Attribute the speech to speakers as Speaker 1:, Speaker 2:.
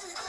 Speaker 1: Everything.